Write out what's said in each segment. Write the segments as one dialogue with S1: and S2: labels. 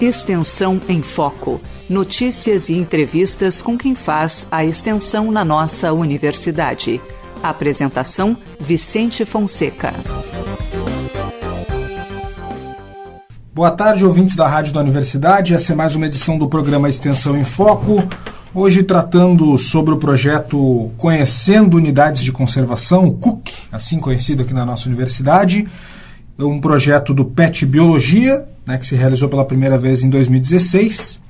S1: Extensão em Foco. Notícias e entrevistas com quem faz a extensão na nossa universidade. Apresentação: Vicente Fonseca.
S2: Boa tarde, ouvintes da Rádio da Universidade. Essa é mais uma edição do programa Extensão em Foco. Hoje tratando sobre o projeto Conhecendo Unidades de Conservação, o CUC, assim conhecido aqui na nossa universidade. Um projeto do PET Biologia, né, que se realizou pela primeira vez em 2016.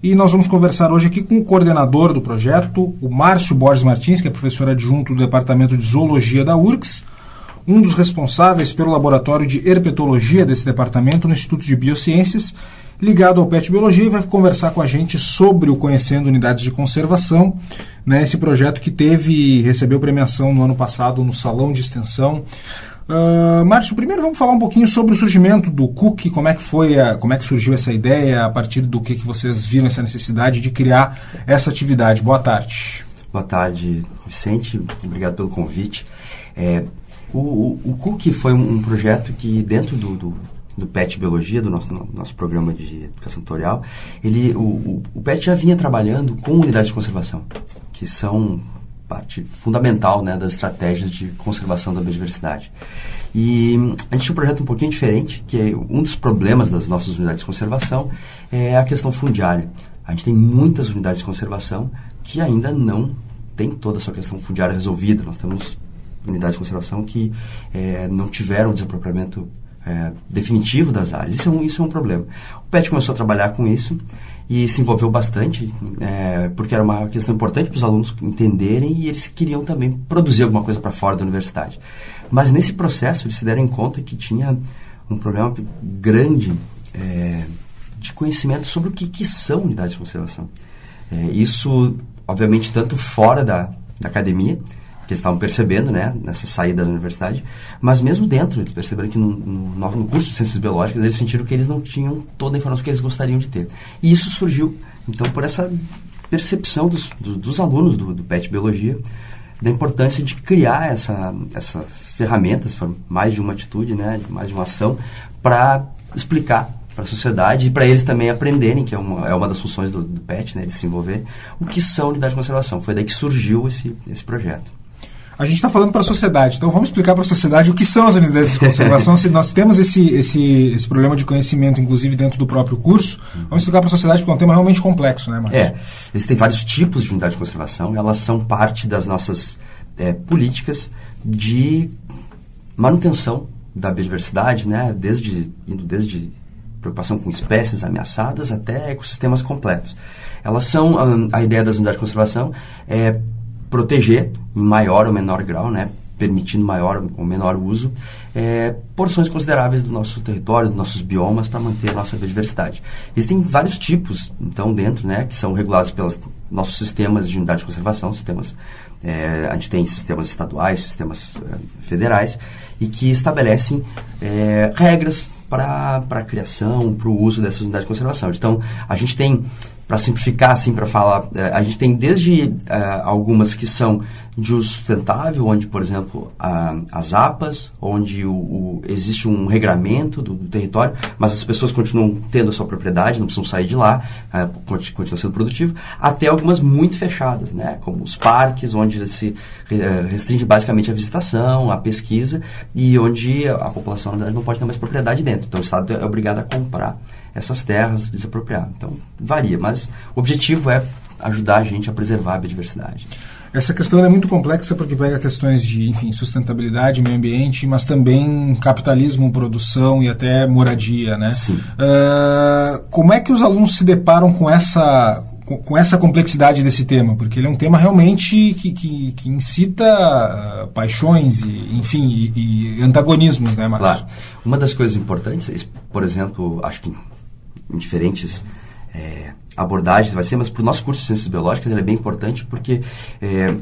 S2: E nós vamos conversar hoje aqui com o coordenador do projeto, o Márcio Borges Martins, que é professor adjunto do Departamento de Zoologia da URGS, um dos responsáveis pelo laboratório de herpetologia desse departamento no Instituto de Biociências, ligado ao PET Biologia, e vai conversar com a gente sobre o Conhecendo Unidades de Conservação, né, esse projeto que teve recebeu premiação no ano passado no Salão de Extensão. Uh, Márcio, primeiro vamos falar um pouquinho sobre o surgimento do Cook, como é que foi, a, como é que surgiu essa ideia, a partir do que, que vocês viram essa necessidade de criar essa atividade. Boa tarde.
S3: Boa tarde, Vicente. Obrigado pelo convite. É, o, o, o Cook foi um, um, projeto que dentro do, do, do, PET Biologia, do nosso, nosso programa de educação tutorial, ele, o, o, o PET já vinha trabalhando com unidades de conservação, que são parte fundamental né, das estratégias de conservação da biodiversidade. E a gente tinha um projeto um pouquinho diferente, que é um dos problemas das nossas unidades de conservação é a questão fundiária. A gente tem muitas unidades de conservação que ainda não tem toda a sua questão fundiária resolvida. Nós temos unidades de conservação que é, não tiveram o desapropriamento é, definitivo das áreas. Isso é, um, isso é um problema. O PET começou a trabalhar com isso e se envolveu bastante, é, porque era uma questão importante para os alunos entenderem e eles queriam também produzir alguma coisa para fora da universidade. Mas nesse processo eles se deram conta que tinha um problema grande é, de conhecimento sobre o que, que são unidades de conservação. É, isso, obviamente, tanto fora da, da academia, que eles estavam percebendo, né, nessa saída da universidade, mas mesmo dentro, eles perceberam que no, no, no, curso de Ciências Biológicas eles sentiram que eles não tinham toda a informação que eles gostariam de ter. E isso surgiu, então, por essa percepção dos, dos, dos alunos do, do PET Biologia, da importância de criar essa, essas ferramentas, mais de uma atitude, né, mais de uma ação, para explicar para a sociedade e para eles também aprenderem, que é uma, é uma das funções do, do PET, né, eles se envolverem, o que são unidades de conservação. Foi daí que surgiu esse, esse projeto.
S2: A gente está falando para a sociedade, então vamos explicar para a sociedade o que são as unidades de conservação. Se nós temos esse, esse, esse problema de conhecimento, inclusive dentro do próprio curso, vamos explicar para a sociedade porque é um tema realmente complexo, né, Marcos?
S3: É, existem vários tipos de unidade de conservação, elas são parte das nossas é, políticas de manutenção da biodiversidade, né, desde, indo desde preocupação com espécies ameaçadas até ecossistemas completos. Elas são, a, a ideia das unidades de conservação é proteger em maior ou menor grau, né, permitindo maior ou menor uso, é, porções consideráveis do nosso território, dos nossos biomas, para manter a nossa biodiversidade. Existem vários tipos, então, dentro, né, que são regulados pelos nossos sistemas de unidade de conservação, sistemas, é, a gente tem sistemas estaduais, sistemas é, federais, e que estabelecem é, regras para a criação, para o uso dessas unidades de conservação. Então, a gente tem para simplificar, assim, para falar, é, a gente tem desde é, algumas que são de uso sustentável, onde, por exemplo, a, as APAs, onde o, o, existe um regramento do, do, território, mas as pessoas continuam tendo a sua propriedade, não precisam sair de lá, é, continua sendo produtivo, até algumas muito fechadas, né, como os parques, onde se restringe basicamente a visitação, a pesquisa, e onde a população, na verdade, não pode ter mais propriedade dentro. Então, o Estado é obrigado a comprar essas terras, desapropriar. Então, varia, mas o objetivo é ajudar a gente a preservar a biodiversidade.
S2: Essa questão é muito complexa porque pega questões de, enfim, sustentabilidade, meio ambiente, mas também capitalismo, produção e até moradia, né?
S3: Sim.
S2: Uh, como é que os alunos se deparam com essa com, essa complexidade desse tema, porque ele é um tema realmente que, que, que incita uh, paixões e, enfim, e, e, antagonismos, né, Marcos?
S3: Claro. Uma das coisas importantes, por exemplo, acho que em diferentes é, abordagens vai ser, mas para o nosso curso de Ciências Biológicas ele é bem importante porque, é,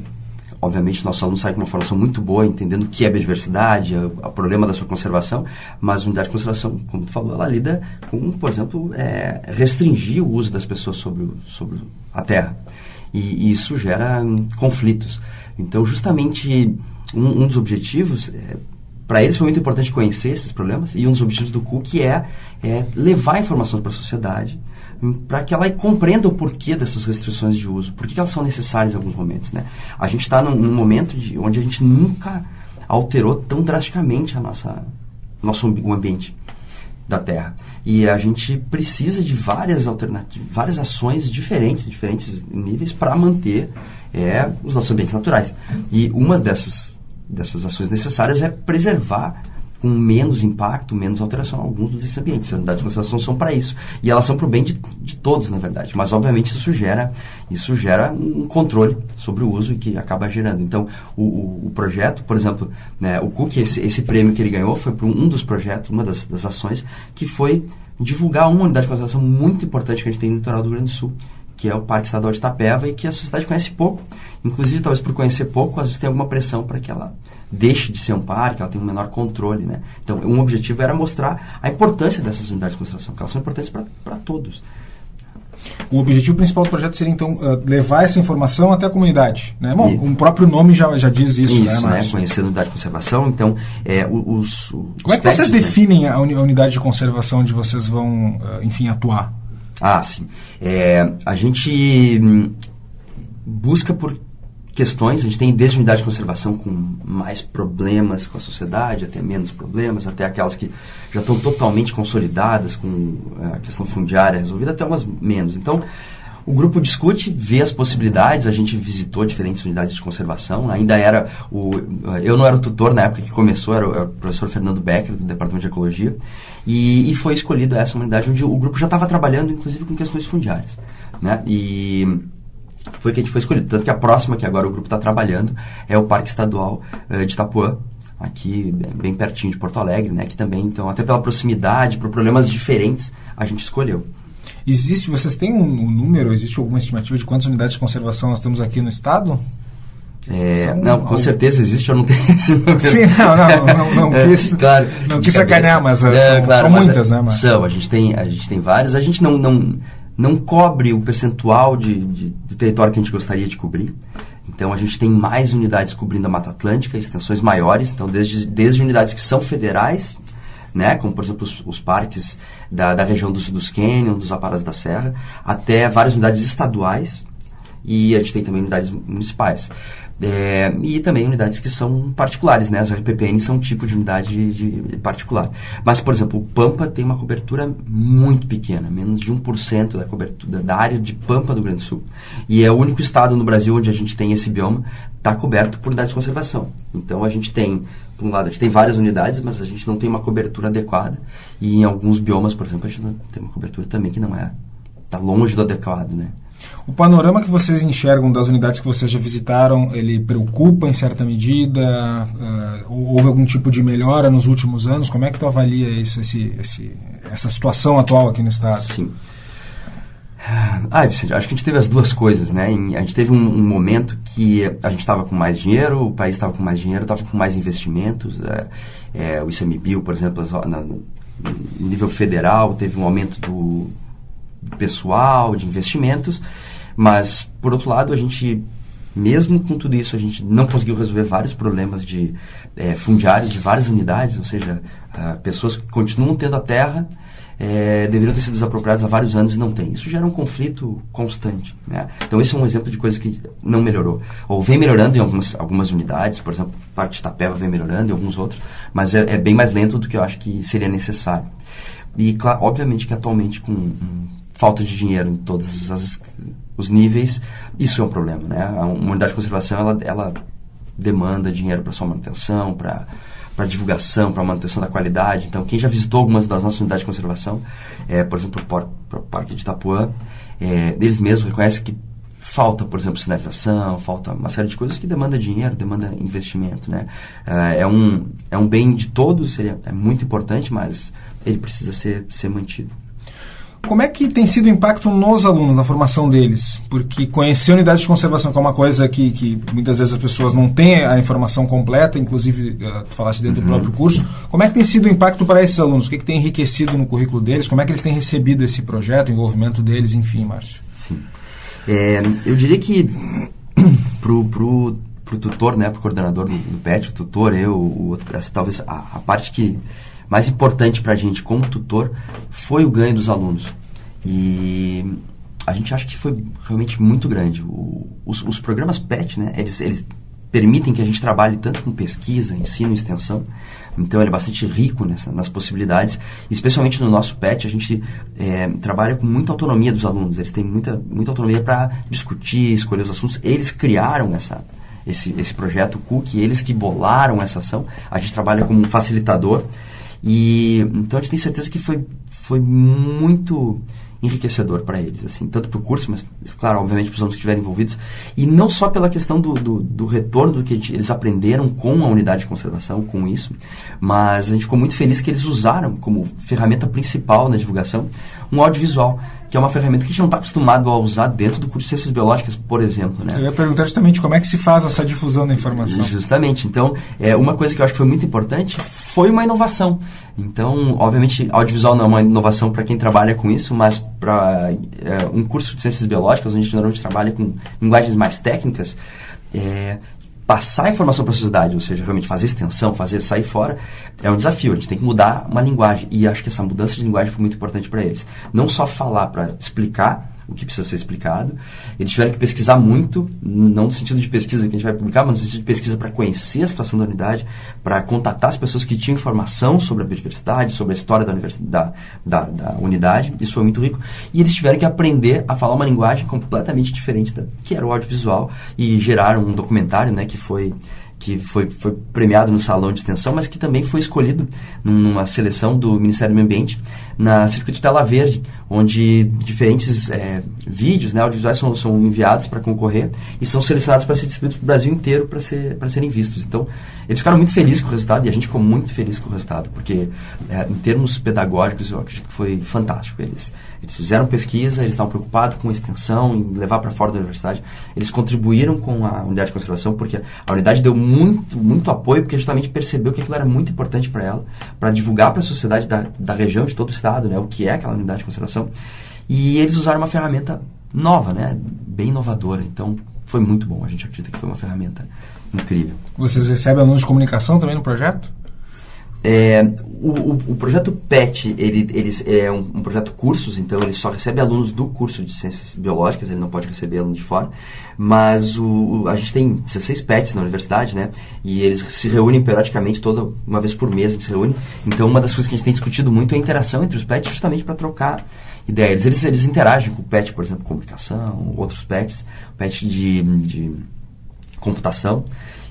S3: obviamente, nosso aluno sai com uma formação muito boa, entendendo o que é biodiversidade, o problema da sua conservação, mas a unidade de conservação, como tu falou, ela lida com, por exemplo, é, restringir o uso das pessoas sobre, o, sobre a terra. E, e isso gera hum, conflitos. Então, justamente, um, um dos objetivos é para eles foi muito importante conhecer esses problemas e um dos objetivos do CUC é, é levar informações para a sociedade hum, para que ela compreenda o porquê dessas restrições de uso, por que elas são necessárias em alguns momentos. Né? A gente está num, num, momento de, onde a gente nunca alterou tão drasticamente a nossa nosso ambiente da Terra. E a gente precisa de várias alternativas, várias ações diferentes, diferentes níveis para manter é, os nossos ambientes naturais. E uma dessas, dessas ações necessárias é preservar com menos impacto, menos alteração alguns desses ambientes. As unidades de conservação são para isso. E elas são para o bem de, de, todos, na verdade. Mas, obviamente, isso gera, isso gera um controle sobre o uso e que acaba gerando. Então, o, o, o projeto, por exemplo, né, o Cook, esse, esse, prêmio que ele ganhou foi por um dos projetos, uma das, das ações, que foi divulgar uma unidade de conservação muito importante que a gente tem no litoral do Rio Grande do Sul, que é o Parque Estadual de Itapeva e que a sociedade conhece pouco. Inclusive, talvez por conhecer pouco, às vezes tem alguma pressão para que ela deixe de ser um parque, ela tenha um menor controle. Né? Então, um objetivo era mostrar a importância dessas unidades de conservação, que elas são importantes para todos.
S2: O objetivo principal do projeto seria, então, uh, levar essa informação até a comunidade. Né? Bom, o próprio nome já, já diz isso,
S3: isso
S2: né,
S3: né? Conhecer a unidade de conservação. Então, é, os, os
S2: Como é que vocês né? definem a unidade de conservação onde vocês vão, uh, enfim, atuar?
S3: Ah, sim. É, a gente hum, busca por questões, a gente tem desde unidade de conservação com mais problemas com a sociedade, até menos problemas, até aquelas que já estão totalmente consolidadas com a questão fundiária resolvida, até umas menos. Então, o grupo discute, vê as possibilidades, a gente visitou diferentes unidades de conservação, ainda era o... Eu não era o tutor na época que começou, era o, professor Fernando Becker, do Departamento de Ecologia, e, e foi escolhida essa unidade onde o grupo já estava trabalhando, inclusive, com questões fundiárias. Né? E foi que a gente foi escolhido. Tanto que a próxima, que agora o grupo está trabalhando, é o Parque Estadual uh, de Itapuã, aqui bem pertinho de Porto Alegre, né? Que também, então, até pela proximidade, por problemas diferentes, a gente escolheu.
S2: Existe, vocês têm um, um número, existe alguma estimativa de quantas unidades de conservação nós temos aqui no estado?
S3: É, não, com certeza existe, eu não tenho esse número.
S2: Sim, não, não, não, não é, quis, claro, não quis sacanear, mas é, são, claro, são mas muitas,
S3: é,
S2: né? Mas...
S3: São, a gente tem, a gente tem várias, a gente não, não, não cobre o percentual de, de, de território que a gente gostaria de cobrir. Então a gente tem mais unidades cobrindo a Mata Atlântica, extensões maiores, então desde, desde unidades que são federais, né, como por exemplo os, os parques da, da região dos, dos Canyon, dos Aparas da Serra, até várias unidades estaduais e a gente tem também unidades municipais. É, e também unidades que são particulares, né? As RPPN são um tipo de unidade de, de particular. Mas, por exemplo, o Pampa tem uma cobertura muito pequena, menos de 1% da cobertura da área de Pampa do Grande Sul. E é o único estado no Brasil onde a gente tem esse bioma, está coberto por unidades de conservação. Então a gente tem, por um lado, a gente tem várias unidades, mas a gente não tem uma cobertura adequada. E em alguns biomas, por exemplo, a gente não tem uma cobertura também que não é, está longe do adequado, né?
S2: O panorama que vocês enxergam das unidades que vocês já visitaram, ele preocupa em certa medida? Uh, houve algum tipo de melhora nos últimos anos? Como é que tu avalia isso, esse, esse, essa situação atual aqui no Estado?
S3: Sim. Ah, Vicente, acho que a gente teve as duas coisas, né? A gente teve um, um momento que a gente estava com mais dinheiro, o país estava com mais dinheiro, estava com mais investimentos. É, é, o ICMBio, por exemplo, na, no nível federal, teve um aumento do, pessoal, de investimentos, mas, por outro lado, a gente, mesmo com tudo isso, a gente não conseguiu resolver vários problemas de é, fundiários de várias unidades, ou seja, uh, pessoas que continuam tendo a terra, é, deveriam ter sido desapropriadas há vários anos e não tem. Isso gera um conflito constante. Né? Então, esse é um exemplo de coisa que não melhorou. Ou vem melhorando em algumas, algumas unidades, por exemplo, parte de Tapeva vem melhorando em alguns outros, mas é, é, bem mais lento do que eu acho que seria necessário. E, claro, obviamente que atualmente, com falta de dinheiro em todos as, os níveis, isso é um problema, né? Uma unidade de conservação, ela, ela demanda dinheiro para sua manutenção, para para divulgação, para manutenção da qualidade. Então, quem já visitou algumas das nossas unidades de conservação, é, por exemplo, o Parque de Itapuã, é, eles mesmos reconhecem que falta, por exemplo, sinalização, falta uma série de coisas que demanda dinheiro, demanda investimento, né? É, é um, é um bem de todos, seria, é muito importante, mas ele precisa ser, ser mantido.
S2: Como é que tem sido o impacto nos alunos, na formação deles? Porque conhecer unidade de conservação, que é uma coisa que, que muitas vezes as pessoas não têm a informação completa, inclusive, uh, tu falaste dentro uhum. do próprio curso, como é que tem sido o impacto para esses alunos? O que, é que tem enriquecido no currículo deles? Como é que eles têm recebido esse projeto, o envolvimento deles, enfim, Márcio?
S3: Sim. É, eu diria que pro, pro, o tutor, né, para o coordenador do, do, PET, o tutor, eu, o outro, essa, talvez a, a parte que mais importante para a gente como tutor foi o ganho dos alunos. E a gente acha que foi realmente muito grande. O, os, os, programas PET, né, eles, eles permitem que a gente trabalhe tanto com pesquisa, ensino extensão. Então, ele é bastante rico nessa, nas possibilidades. Especialmente no nosso PET, a gente é, trabalha com muita autonomia dos alunos. Eles têm muita, muita autonomia para discutir, escolher os assuntos. Eles criaram essa, esse, esse projeto COOK, eles que bolaram essa ação. A gente trabalha como um facilitador. E então a gente tem certeza que foi, foi muito enriquecedor para eles, assim, tanto para o curso, mas, claro, obviamente para os alunos que estiverem envolvidos, e não só pela questão do, do, do, retorno do que eles aprenderam com a unidade de conservação, com isso, mas a gente ficou muito feliz que eles usaram como ferramenta principal na divulgação um audiovisual que é uma ferramenta que a gente não está acostumado a usar dentro do curso de Ciências Biológicas, por exemplo. Né?
S2: Eu ia perguntar justamente como é que se faz essa difusão da informação.
S3: Justamente. Então, é, uma coisa que eu acho que foi muito importante foi uma inovação. Então, obviamente, audiovisual não é uma inovação para quem trabalha com isso, mas para é, um curso de Ciências Biológicas, onde a gente normalmente trabalha com linguagens mais técnicas, é, passar a informação para a sociedade, ou seja, realmente fazer extensão, fazer sair fora, é um desafio. A gente tem que mudar uma linguagem. E acho que essa mudança de linguagem foi muito importante para eles. Não só falar para explicar, o que precisa ser explicado. Eles tiveram que pesquisar muito, não no sentido de pesquisa que a gente vai publicar, mas no sentido de pesquisa para conhecer a situação da unidade, para contatar as pessoas que tinham informação sobre a biodiversidade, sobre a história da, da, da, da, unidade. Isso foi muito rico. E eles tiveram que aprender a falar uma linguagem completamente diferente da que era o audiovisual e geraram um documentário, né, que foi que foi, foi premiado no Salão de Extensão, mas que também foi escolhido numa seleção do Ministério do Meio Ambiente na Circuito Tela Verde, onde diferentes é, vídeos né, audiovisuais são, são enviados para concorrer e são selecionados para ser distribuídos para o Brasil inteiro para ser, serem vistos. Então, eles ficaram muito felizes com o resultado e a gente ficou muito feliz com o resultado, porque é, em termos pedagógicos eu acredito que foi fantástico. Eles, eles fizeram pesquisa, eles estavam preocupados com a extensão, em levar para fora da universidade. Eles contribuíram com a unidade de conservação, porque a unidade deu muito, muito apoio, porque justamente percebeu que aquilo era muito importante para ela, para divulgar para a sociedade da, da região, de todo o estado né, o que é aquela unidade de conservação. E eles usaram uma ferramenta nova, né, bem inovadora. Então, foi muito bom. A gente acredita que foi uma ferramenta incrível.
S2: Vocês recebem alunos de comunicação também no projeto?
S3: É, o, o, o, projeto PET ele, ele é um, um, projeto cursos, então ele só recebe alunos do curso de ciências biológicas, ele não pode receber aluno de fora. Mas o, a gente tem 16 PETs na universidade, né? E eles se reúnem periodicamente, toda uma vez por mês a gente se reúne. Então uma das coisas que a gente tem discutido muito é a interação entre os PETs, justamente para trocar ideias. Eles, eles interagem com o PET, por exemplo, comunicação, outros PETs, PET de, de computação.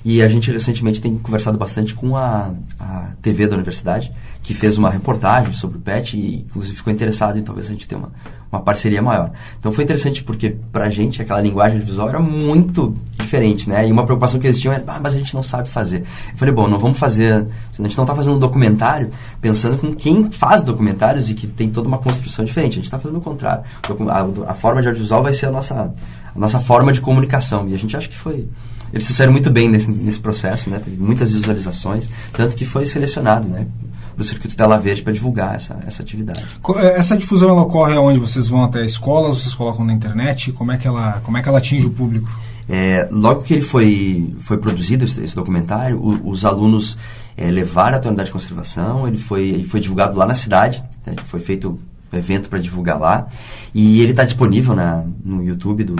S3: E a gente recentemente tem conversado bastante com a, a TV da universidade, que fez uma reportagem sobre o PET e inclusive ficou interessado em talvez a gente ter uma, uma parceria maior. Então foi interessante porque pra gente aquela linguagem visual era muito diferente, né? E uma preocupação que eles tinham é, ah, mas a gente não sabe fazer. Eu falei, bom, não vamos fazer, a gente não está fazendo um documentário pensando com quem faz documentários e que tem toda uma construção diferente. A gente está fazendo o contrário. A, a forma de audiovisual vai ser a nossa, nossa forma de comunicação. E a gente acha que foi eles se saíram muito bem nesse, nesse processo, né? Teve muitas visualizações, tanto que foi selecionado, né? Para o Circuito Tela Verde para divulgar essa, essa atividade.
S2: É, essa difusão ela ocorre onde vocês vão até escolas, vocês colocam na internet? Como é que ela, como é que ela atinge o público?
S3: É, logo que ele foi, foi produzido, esse, esse documentário, o, os alunos é, levaram a unidade de conservação, ele foi, ele foi divulgado lá na cidade, né? foi feito evento para divulgar lá, e ele está disponível na, no YouTube do,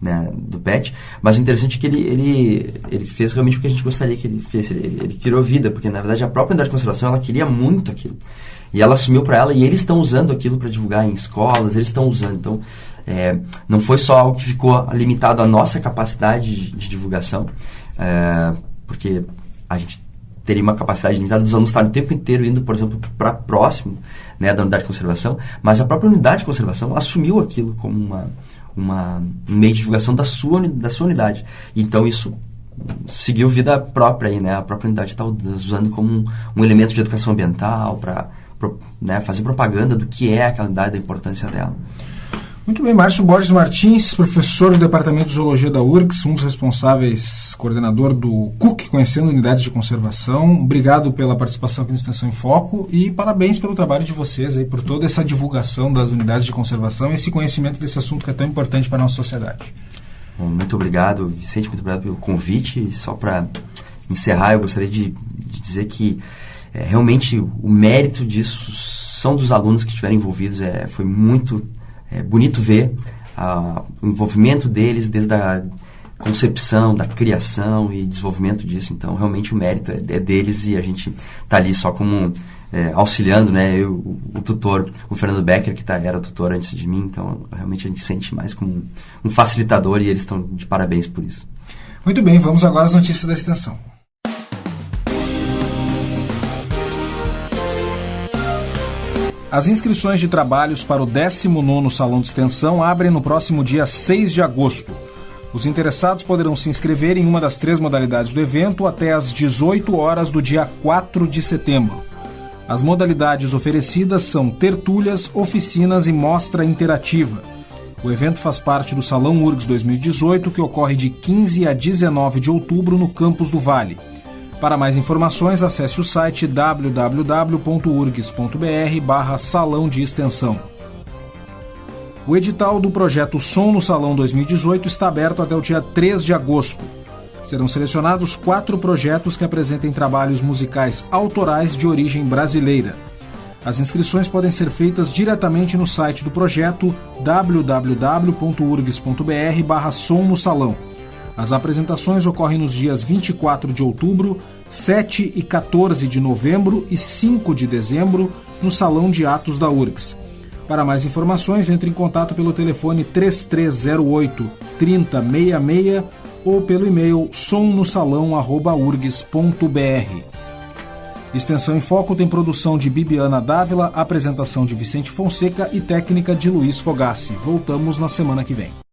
S3: né, do PET, mas o interessante é que ele, ele, ele fez realmente o que a gente gostaria que ele fizesse. Ele, ele, criou vida, porque na verdade a própria unidade de ela queria muito aquilo. E ela assumiu para ela e eles estão usando aquilo para divulgar em escolas, eles estão usando. Então, é, não foi só algo que ficou limitado à nossa capacidade de, de divulgação, é, porque a gente teria uma capacidade limitada dos alunos estarem o tempo inteiro indo, por exemplo, para próximo né, da unidade de conservação, mas a própria unidade de conservação assumiu aquilo como uma, uma, um meio de divulgação da sua, da sua unidade. Então isso seguiu vida própria aí, né? A própria unidade está usando como um, um, elemento de educação ambiental para né, fazer propaganda do que é aquela unidade, da importância dela.
S2: Muito bem, Márcio Borges Martins, professor do Departamento de Zoologia da URCS, um dos responsáveis, coordenador do CUC, Conhecendo Unidades de Conservação. Obrigado pela participação aqui no Extensão em Foco e parabéns pelo trabalho de vocês aí, por toda essa divulgação das unidades de conservação e esse conhecimento desse assunto que é tão importante para a nossa sociedade.
S3: Bom, muito obrigado, Vicente, muito obrigado pelo convite. Só para encerrar, eu gostaria de, de dizer que é, realmente o mérito disso são dos alunos que estiveram envolvidos. É, foi muito é, bonito ver a, o envolvimento deles desde a concepção, da criação e desenvolvimento disso. Então, realmente o mérito é, é deles e a gente está ali só como é, auxiliando, né? Eu, o, o, tutor, o Fernando Becker, que tá, era tutor antes de mim. Então, realmente a gente sente mais como um, um facilitador e eles estão de parabéns por isso.
S2: Muito bem, vamos agora às notícias da extensão. As inscrições de trabalhos para o 19º Salão de Extensão abrem no próximo dia 6 de agosto. Os interessados poderão se inscrever em uma das três modalidades do evento até às 18 horas do dia 4 de setembro. As modalidades oferecidas são tertúlias, oficinas e mostra interativa. O evento faz parte do Salão URGS 2018, que ocorre de 15 a 19 de outubro no Campus do Vale. Para mais informações, acesse o site www.urgs.br barra Salão de Extensão. O edital do projeto Som no Salão 2018 está aberto até o dia 3 de agosto. Serão selecionados quatro projetos que apresentem trabalhos musicais autorais de origem brasileira. As inscrições podem ser feitas diretamente no site do projeto www.urgs.br barra Som no Salão as apresentações ocorrem nos dias 24 de outubro, 7 e 14 de novembro e 5 de dezembro no Salão de Atos da URGS. Para mais informações, entre em contato pelo telefone 3308 3066 ou pelo e-mail somnosalão.urgs.br. Extensão em Foco tem produção de Bibiana Dávila, apresentação de Vicente Fonseca e técnica de Luiz Fogassi. Voltamos na semana que vem.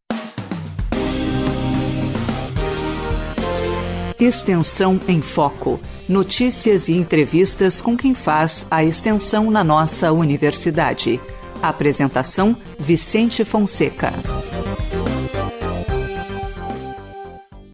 S1: Extensão em Foco. Notícias e entrevistas com quem faz a extensão na nossa universidade. Apresentação: Vicente Fonseca.